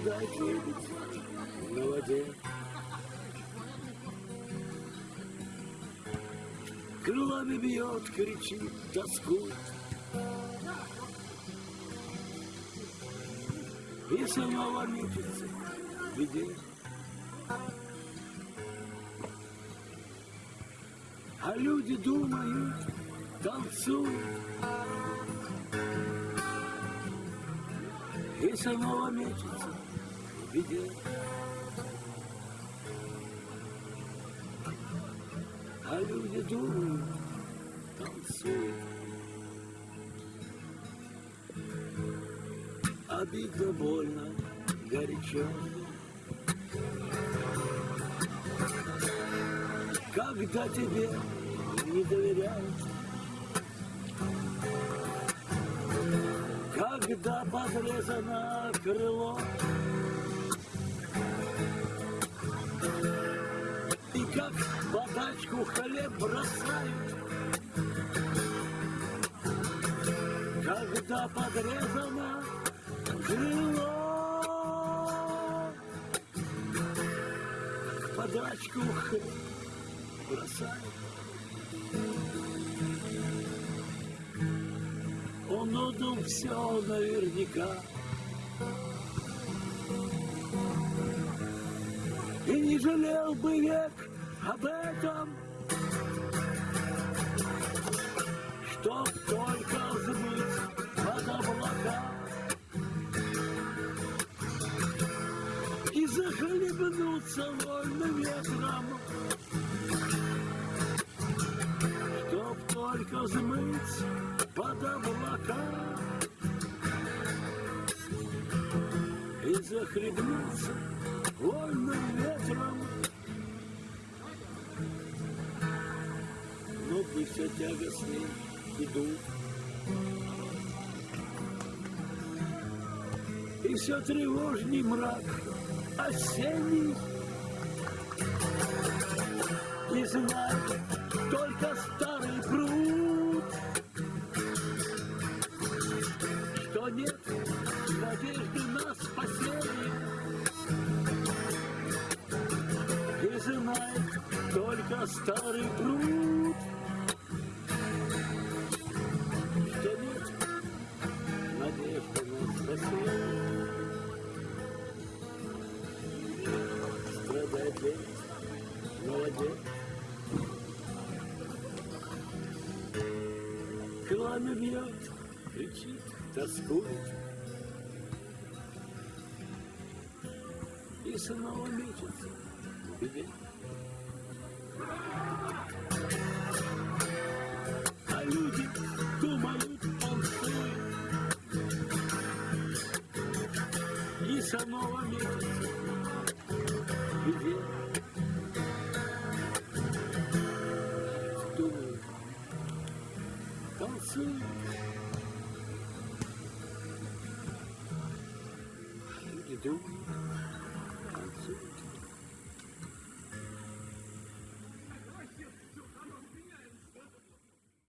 Страдает лебедь на воде. Крылами бьет, кричит, тоскует. И снова мечется в беде. А люди думают, танцуют. И снова мечется в беде. А люди думают, танцуют. Обидно, больно, горячо. Когда тебе не доверяют, Когда подрезано крыло, И как подачку хлеб бросают, Когда подрезано крыло, Подачку хлеб бросают. Отдал все наверняка. И не жалел бы век об этом, Чтоб только взмыть под облака И захлебнуться вольным ветром, только взмыть под облака И захлебнуться вольным ветром. Но дни все тягостней идут, И все тревожней мрак осенний. И знать только старый Что нет надежды на спасение. И знает только старый пруд, Что нет надежды на спасение. Страдает лень, молодец. Крылами бьет, кричит, тоскует. И снова мечется в беде. А люди думают, он сует. И снова мечется в беде. Думают, танцует. А люди думают,